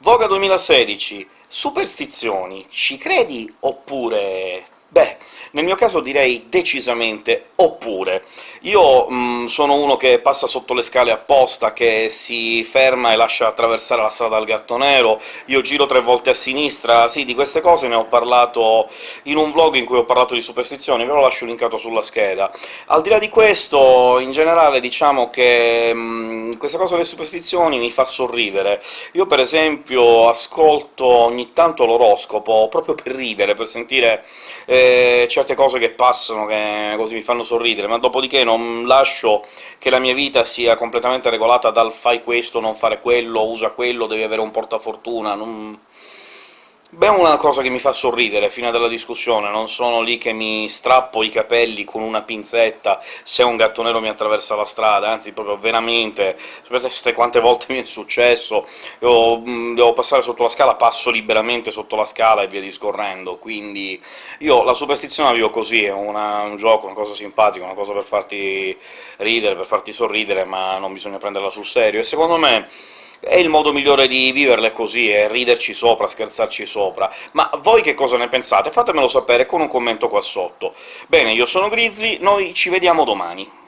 Voga 2016. Superstizioni, ci credi oppure nel mio caso direi decisamente oppure. Io mh, sono uno che passa sotto le scale apposta, che si ferma e lascia attraversare la strada al gatto nero, io giro tre volte a sinistra... Sì, di queste cose ne ho parlato in un vlog in cui ho parlato di superstizioni, ve lo lascio linkato sulla scheda. Al di là di questo, in generale, diciamo che mh, questa cosa delle superstizioni mi fa sorridere. Io, per esempio, ascolto ogni tanto l'oroscopo proprio per ridere, per sentire... Eh, certe cose che passano che così mi fanno sorridere, ma dopodiché non lascio che la mia vita sia completamente regolata dal «fai questo, non fare quello, usa quello, devi avere un portafortuna», non Beh, è una cosa che mi fa sorridere, fino alla discussione, non sono lì che mi strappo i capelli con una pinzetta se un gatto nero mi attraversa la strada, anzi, proprio veramente, sapete quante volte mi è successo, io mm, devo passare sotto la scala, passo liberamente sotto la scala e via discorrendo, quindi io la superstizione la vivo così, è una, un gioco, una cosa simpatica, una cosa per farti ridere, per farti sorridere, ma non bisogna prenderla sul serio, e secondo me è il modo migliore di viverle così, è riderci sopra, scherzarci sopra. Ma voi che cosa ne pensate? Fatemelo sapere con un commento qua sotto. Bene, io sono Grizzly, noi ci vediamo domani.